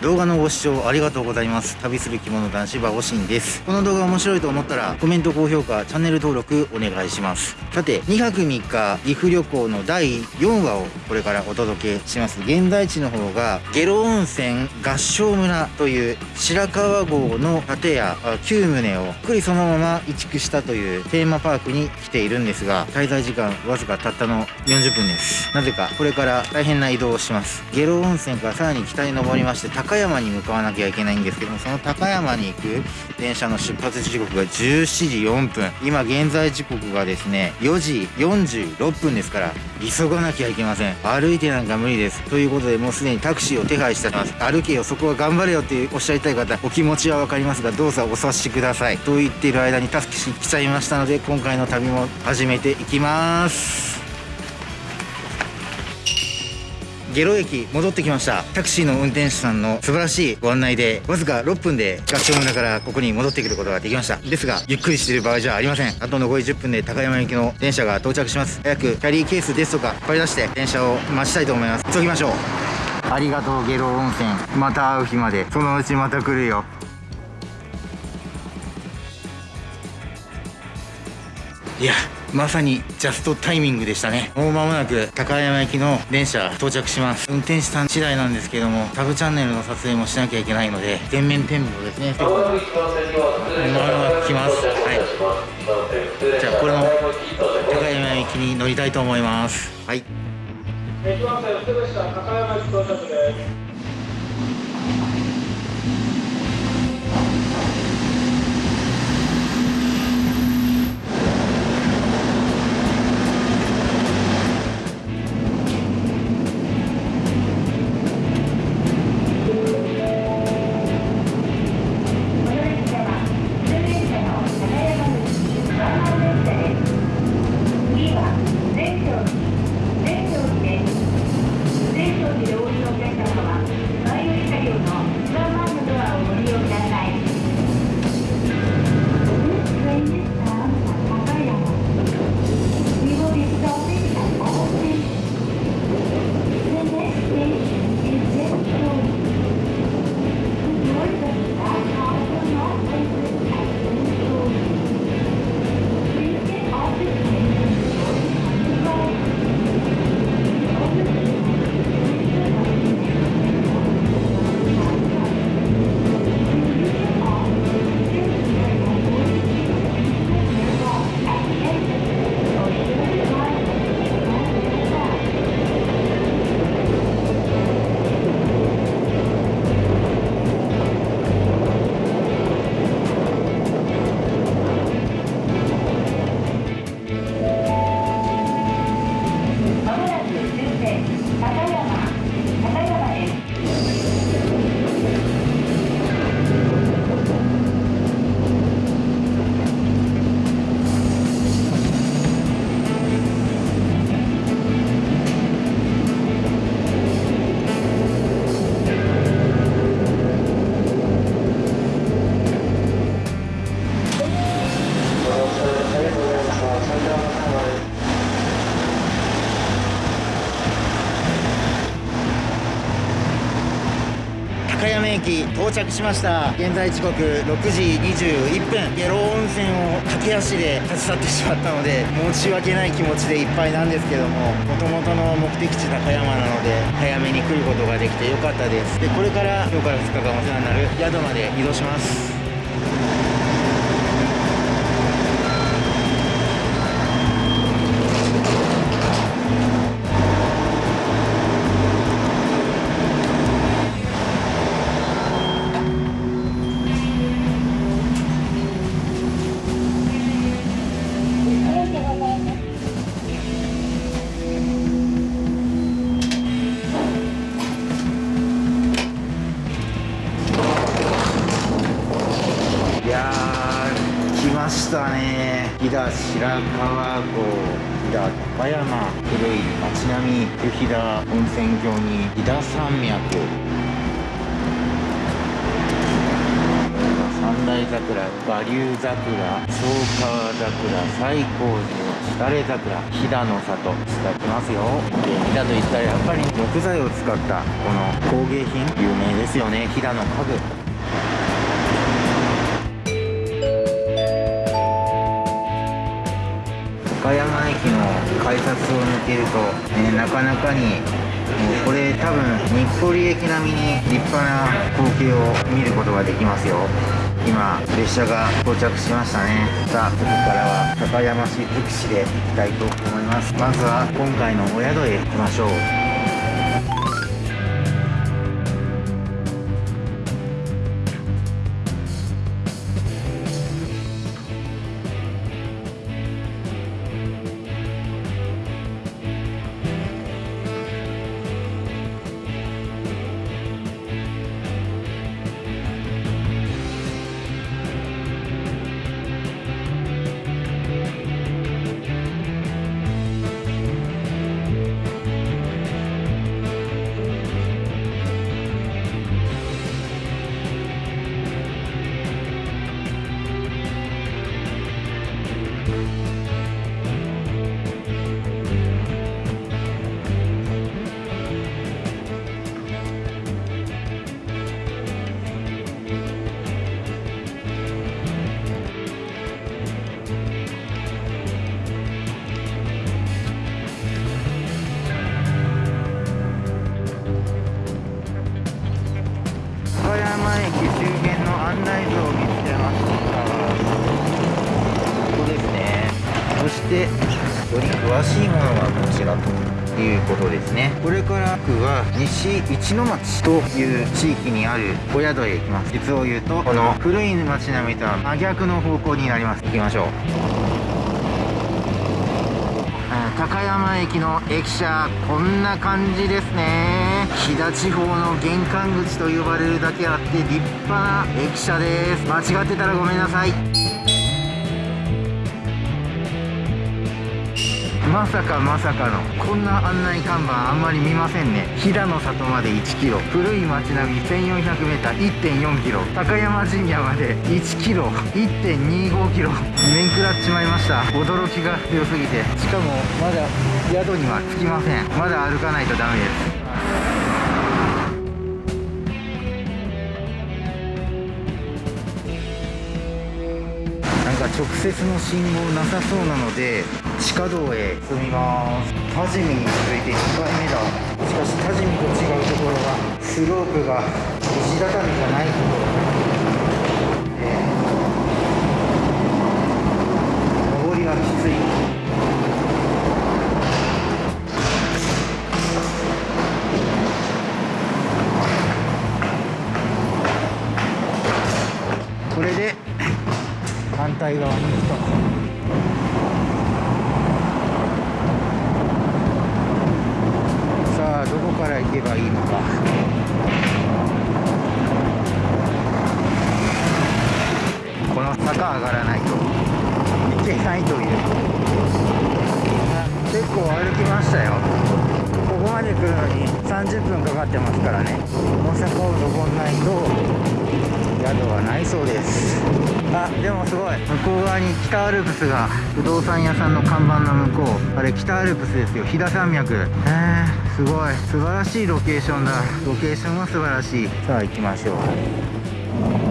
動画のご視聴ありがとうございます。旅する着物男子馬おしんです。この動画面白いと思ったらコメント高評価チャンネル登録お願いします。さて2泊3日岐阜旅行の第4話をこれからお届けします。現在地の方が下呂温泉合掌村という白川郷の建屋9棟をゆっくりそのまま移築したというテーマパークに来ているんですが滞在時間わずかたったの40分です。なぜかこれから大変な移動をします。下呂温泉からさらに北に登りまして高山に向かわなきゃいけないんですけどもその高山に行く電車の出発時刻が17時4分。今現在時刻がですね4時46分ですから急がなきゃいけません。歩いてなんか無理です。ということでもうすでにタクシーを手配してます。歩けよそこは頑張れよっておっしゃりたい方お気持ちは分かりますがどうぞお察しください。と言っている間にタクシー来ちゃいましたので今回の旅も始めていきます。下呂駅戻ってきました。タクシーの運転手さんの素晴らしいご案内でわずか6分で合唱村からここに戻ってくることができました。ですがゆっくりしている場合じゃありません。あと残り10分で高山行きの電車が到着します。早くキャリーケースですとか引っ張り出して電車を待ちたいと思います。急ぎましょう。ありがとう下呂温泉。また会う日まで。そのうちまた来るよ。いやまさにジャストタイミングでしたね。もう間もなく高山行きの電車到着します。運転手さん次第なんですけどもタブチャンネルの撮影もしなきゃいけないので全面展望ですね。まもなく来ます。はい。じゃあこれの高山行きに乗りたいと思います。はい。高山駅到着です。高山駅到着しました。現在時刻6時21分。下呂温泉を駆け足で立ち去ってしまったので申し訳ない気持ちでいっぱいなんですけども元々の目的地高山なので早めに来ることができてよかったです。でこれから今日から2日間お世話になる宿まで移動します。したね。飛騨白川郷飛騨高山古い街並み湯飛騨温泉郷に飛騨山脈。山内桜馬竜桜総川桜西光寺しだれ桜。飛騨の里いただきますよ。で飛騨といったらやっぱり木材を使ったこの工芸品。有名ですよね。飛騨の家具。岡山駅の改札を抜けると、え、なかなかにもうこれ多分日暮里駅並みに立派な光景を見ることができますよ。今列車が到着しましたね。さあここからは高山市福祉で行きたいと思います。まずは今回のお宿へ行きましょう。してより詳しいものがこちらということですね。これから僕は西一の町という地域にあるお宿へ行きます。実を言うとこの古い町並みとは真逆の方向になります。行きましょう。高山駅の駅舎こんな感じですね。飛騨地方の玄関口と呼ばれるだけあって立派な駅舎です。間違ってたらごめんなさい。まさかまさかのこんな案内看板あんまり見ませんね。飛騨の里まで 1km 古い町並み 1400m1.4km 高山神社まで 1km1.25km 面食らっちまいました。驚きが強すぎて。しかもまだ宿には着きません。まだ歩かないとダメです。直接の信号なさそうなので地下道へ。進みます。多治見に続いて2回目だ。しかし多治見と違うところがスロープが石畳じゃないこと。上りがきつい対側に行くと。から行けばいいのか。この坂上がらないと。いけないという。結構歩きましたよ。ここまで来るのに30分かかってますからね。この坂を登んないと。はないそうです。あでもすごい。向こう側に北アルプスが不動産屋さんの看板の向こう。あれ北アルプスですよ。飛騨山脈。へえすごい。素晴らしいロケーションだ。ロケーションは素晴らしい。さあ行きましょう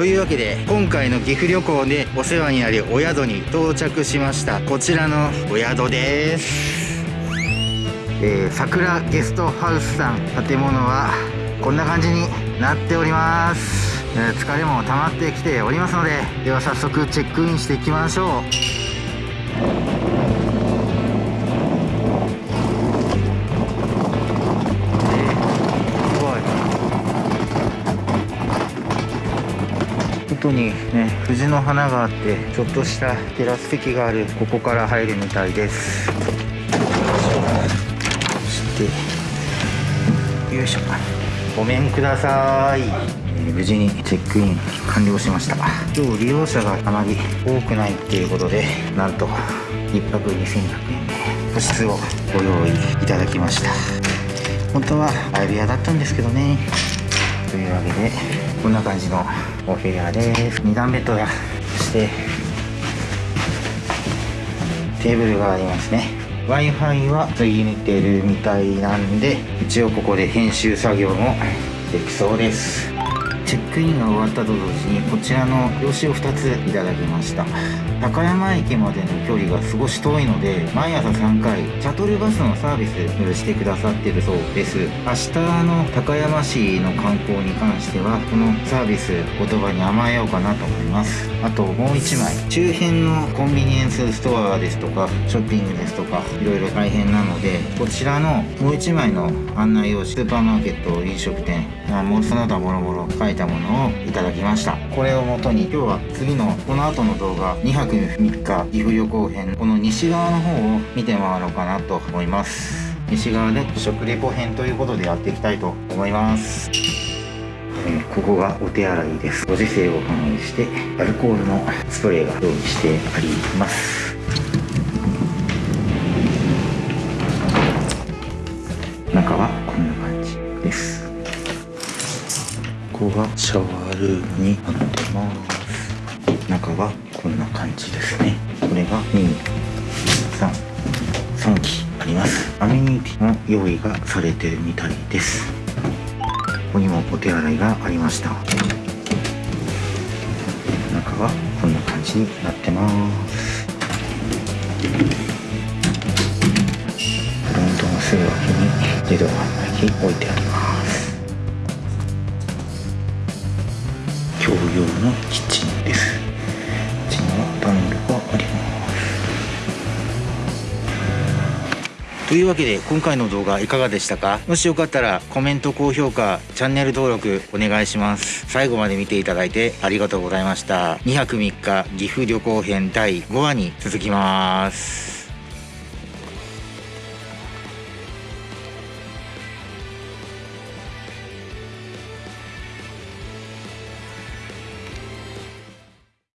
というわけで今回の岐阜旅行でお世話になるお宿に到着しました。こちらのお宿です。えー、桜ゲストハウスさん建物はこんな感じになっております、え、疲れも溜まってきておりますのででは早速チェックインしていきましょう。にね藤の花があってちょっとしたテラス席があるここから入るみたいです。そしてよいしょ。ごめんください、無事にチェックイン完了しました。今日利用者があまり多くないっていうことでなんと1泊2100円で個室をご用意いただきました。本当は相部屋だったんですけどね。というわけでこんな感じのお部屋です。2段ベッドやそしてテーブルがありますね。W i f i はついてるみたいなんで一応ここで編集作業もできそうです。チェックインが終わったと同時にこちらの用紙を2ついただきました。高山駅までの距離が少し遠いので毎朝3回シャトルバスのサービスしてくださってるそうです。明日の高山市の観光に関してはこのサービス言葉に甘えようかなと思います。あともう1枚。周辺のコンビニエンスストアですとかショッピングですとかいろいろ大変なのでこちらのもう1枚の案内用紙スーパーマーケット飲食店もうその他もろもろ書いてたものをいただきました。これをもとに今日は次のこの後の動画2泊3日岐阜旅行編この西側の方を見て回ろうかなと思います。西側で食レポ編ということでやっていきたいと思います。え、ここがお手洗いです。ご時世を反映してアルコールのスプレーが用意してあります。中はこんな感じです。ここがシャワールームになってます。中はこんな感じですねこれが233機あります。アメニティの用意がされてるみたいですここにもお手洗いがありました。中はこんな感じになってます。フロントのすぐ脇に自動販売機置いてあります。用のキッチンです。こちには暖炉があります。というわけで今回の動画いかがでしたか？もしよかったらコメント高評価チャンネル登録お願いします。最後まで見ていただいてありがとうございました。2泊3日岐阜旅行編第5話に続きます。